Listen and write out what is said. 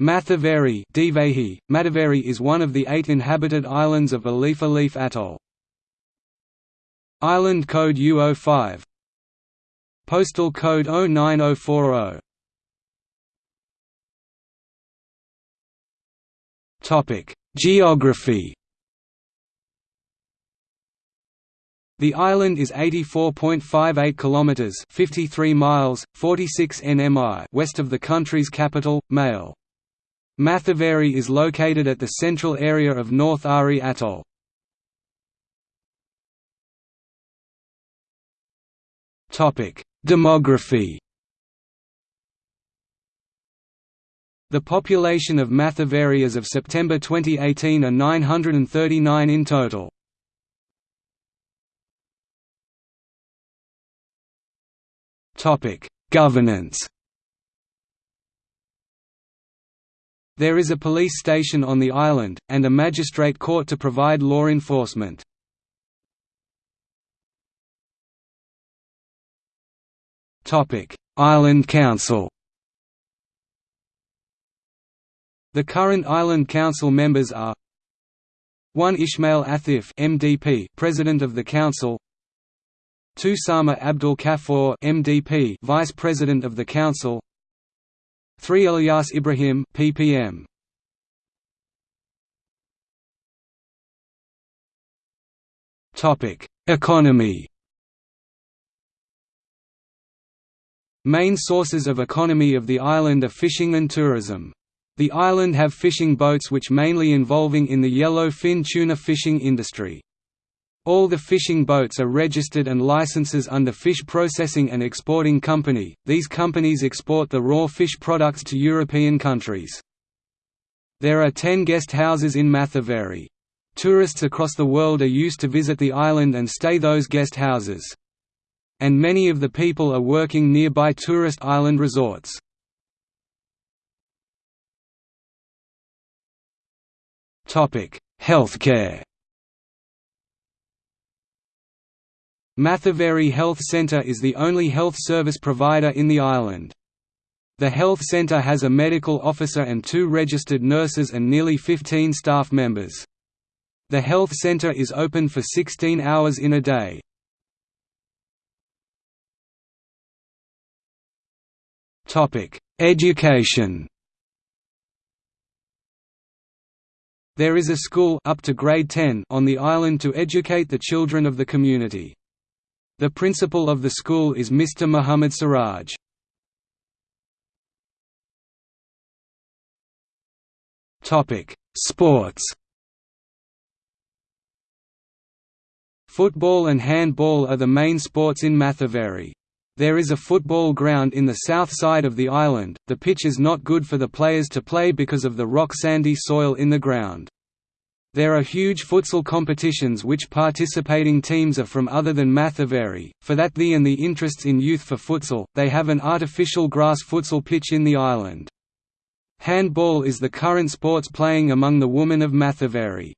Mathaveri Mataveri is one of the eight inhabited islands of Alif Alif Atoll. Island code U05 Postal code 09040 Topic: Geography. The island is 84.58 kilometers, 53 miles, 46 nmi west of the country's capital, Male. Mathaveri is located at the central area of North Ari Atoll. Demography. The population of Mathaveri as of September 2018 are 939 in total. Governance. There is a police station on the island, and a magistrate court to provide law enforcement. Island Council The current Island Council members are 1 Ismail Athif MDP, President of the Council. 2 Sama Abdul Kafur MDP, Vice President of the Council 3 Ilyas Ibrahim PPM Topic Economy Main sources of economy of the island are fishing and tourism. The island have fishing boats which mainly involving in the yellowfin tuna fishing industry. All the fishing boats are registered and licenses under Fish Processing and Exporting Company. These companies export the raw fish products to European countries. There are 10 guest houses in Mathaveri. Tourists across the world are used to visit the island and stay those guest houses. And many of the people are working nearby tourist island resorts. Healthcare Mathaveri Health Centre is the only health service provider in the island. The health centre has a medical officer and two registered nurses and nearly 15 staff members. The health centre is open for 16 hours in a day. Education There is a school up to grade 10 on the island to educate the children of the community. The principal of the school is Mr. Muhammad Siraj. Sports Football and handball are the main sports in Mathaveri. There is a football ground in the south side of the island, the pitch is not good for the players to play because of the rock sandy soil in the ground. There are huge futsal competitions which participating teams are from other than Mathaveri, for that the and the interests in youth for futsal, they have an artificial grass futsal pitch in the island. Handball is the current sports playing among the women of Mathaveri.